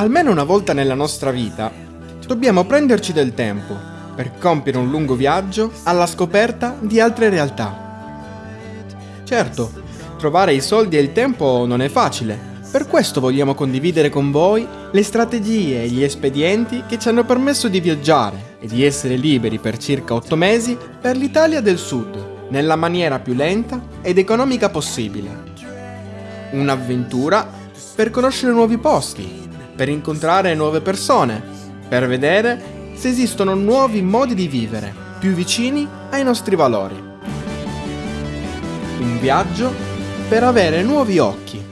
Almeno una volta nella nostra vita dobbiamo prenderci del tempo per compiere un lungo viaggio alla scoperta di altre realtà. Certo, trovare i soldi e il tempo non è facile, per questo vogliamo condividere con voi le strategie e gli espedienti che ci hanno permesso di viaggiare e di essere liberi per circa 8 mesi per l'Italia del Sud, nella maniera più lenta ed economica possibile. Un'avventura per conoscere nuovi posti, per incontrare nuove persone, per vedere se esistono nuovi modi di vivere più vicini ai nostri valori. Un viaggio per avere nuovi occhi